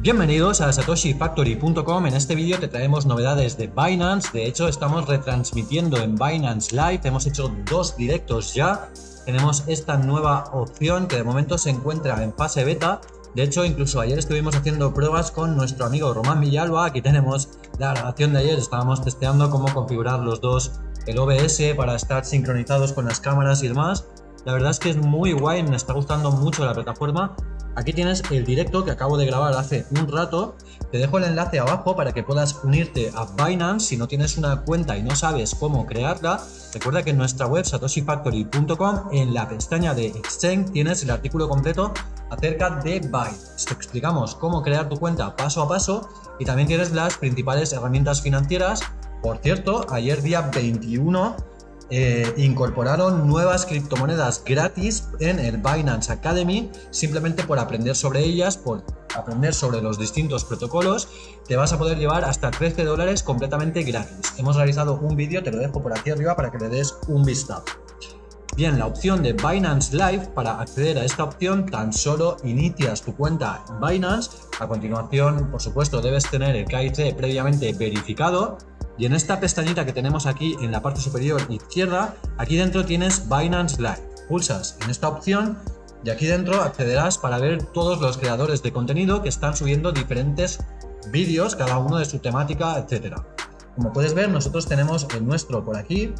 Bienvenidos a satoshifactory.com, en este vídeo te traemos novedades de Binance, de hecho estamos retransmitiendo en Binance Live, hemos hecho dos directos ya, tenemos esta nueva opción que de momento se encuentra en fase beta, de hecho incluso ayer estuvimos haciendo pruebas con nuestro amigo Román Villalba, aquí tenemos la grabación de ayer, estábamos testeando cómo configurar los dos el OBS para estar sincronizados con las cámaras y demás, la verdad es que es muy guay, me está gustando mucho la plataforma Aquí tienes el directo que acabo de grabar hace un rato. Te dejo el enlace abajo para que puedas unirte a Binance si no tienes una cuenta y no sabes cómo crearla. Recuerda que en nuestra web satoshifactory.com en la pestaña de Exchange tienes el artículo completo acerca de Binance. Te explicamos cómo crear tu cuenta paso a paso y también tienes las principales herramientas financieras. Por cierto, ayer día 21 eh, incorporaron nuevas criptomonedas gratis en el Binance Academy simplemente por aprender sobre ellas, por aprender sobre los distintos protocolos, te vas a poder llevar hasta 13 dólares completamente gratis. Hemos realizado un vídeo, te lo dejo por aquí arriba para que le des un vistazo. Bien, la opción de Binance Live, para acceder a esta opción tan solo inicias tu cuenta en Binance, a continuación por supuesto debes tener el KIC previamente verificado, y en esta pestañita que tenemos aquí en la parte superior izquierda, aquí dentro tienes Binance Live. Pulsas en esta opción y aquí dentro accederás para ver todos los creadores de contenido que están subiendo diferentes vídeos, cada uno de su temática, etcétera. Como puedes ver, nosotros tenemos el nuestro por aquí.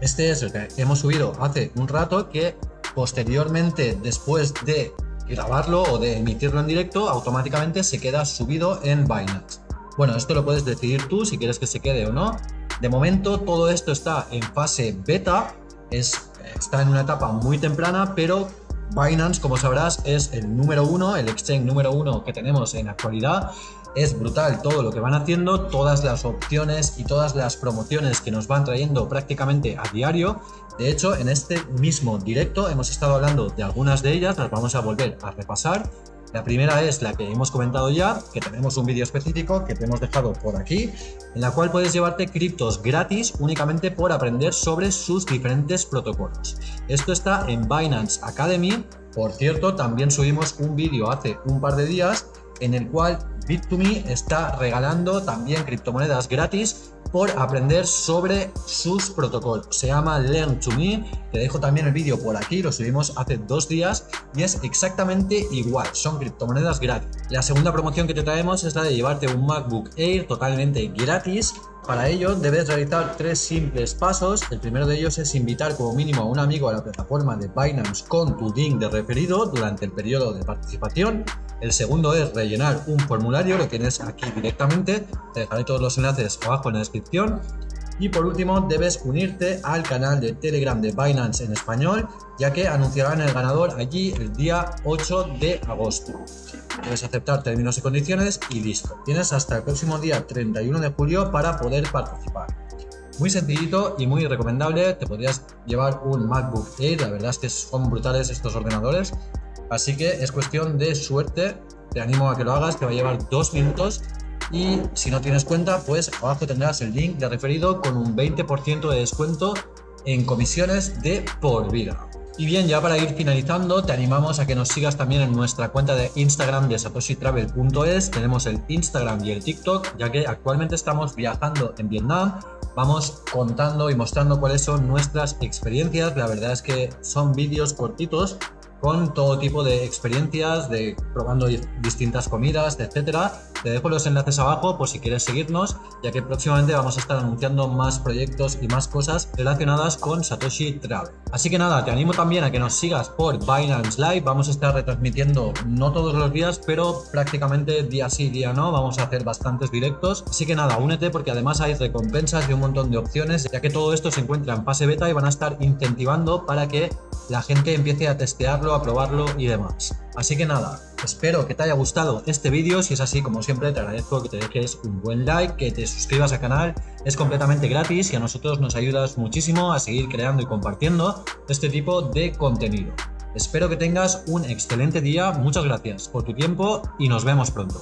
Este es el que hemos subido hace un rato que posteriormente, después de grabarlo o de emitirlo en directo, automáticamente se queda subido en Binance. Bueno, esto lo puedes decidir tú si quieres que se quede o no. De momento todo esto está en fase beta, es, está en una etapa muy temprana, pero Binance, como sabrás, es el número uno, el exchange número uno que tenemos en actualidad. Es brutal todo lo que van haciendo, todas las opciones y todas las promociones que nos van trayendo prácticamente a diario. De hecho, en este mismo directo hemos estado hablando de algunas de ellas, las vamos a volver a repasar la primera es la que hemos comentado ya, que tenemos un vídeo específico que te hemos dejado por aquí, en la cual puedes llevarte criptos gratis únicamente por aprender sobre sus diferentes protocolos. Esto está en Binance Academy. Por cierto, también subimos un vídeo hace un par de días en el cual Bit2Me está regalando también criptomonedas gratis por aprender sobre sus protocolos. Se llama Learn to Me. Te dejo también el vídeo por aquí, lo subimos hace dos días y es exactamente igual. Son criptomonedas gratis. La segunda promoción que te traemos es la de llevarte un MacBook Air totalmente gratis para ello debes realizar tres simples pasos. El primero de ellos es invitar como mínimo a un amigo a la plataforma de Binance con tu link de referido durante el periodo de participación. El segundo es rellenar un formulario, lo tienes aquí directamente. Te dejaré todos los enlaces abajo en la descripción. Y por último, debes unirte al canal de Telegram de Binance en español, ya que anunciarán el ganador allí el día 8 de agosto. Debes aceptar términos y condiciones y listo. Tienes hasta el próximo día 31 de julio para poder participar. Muy sencillito y muy recomendable, te podrías llevar un MacBook Air, la verdad es que son brutales estos ordenadores, así que es cuestión de suerte, te animo a que lo hagas, te va a llevar dos minutos y si no tienes cuenta, pues abajo tendrás el link de referido con un 20% de descuento en comisiones de por vida. Y bien, ya para ir finalizando, te animamos a que nos sigas también en nuestra cuenta de Instagram de satoshitravel.es. Tenemos el Instagram y el TikTok, ya que actualmente estamos viajando en Vietnam. Vamos contando y mostrando cuáles son nuestras experiencias. La verdad es que son vídeos cortitos con todo tipo de experiencias, de probando distintas comidas, etcétera. Te dejo los enlaces abajo por si quieres seguirnos, ya que próximamente vamos a estar anunciando más proyectos y más cosas relacionadas con Satoshi Travel. Así que nada, te animo también a que nos sigas por Binance Live. Vamos a estar retransmitiendo no todos los días, pero prácticamente día sí, día no. Vamos a hacer bastantes directos. Así que nada, únete porque además hay recompensas y un montón de opciones, ya que todo esto se encuentra en fase beta y van a estar incentivando para que la gente empiece a testearlo, a probarlo y demás. Así que nada, espero que te haya gustado este vídeo, si es así como siempre te agradezco que te dejes un buen like, que te suscribas al canal, es completamente gratis y a nosotros nos ayudas muchísimo a seguir creando y compartiendo este tipo de contenido. Espero que tengas un excelente día, muchas gracias por tu tiempo y nos vemos pronto.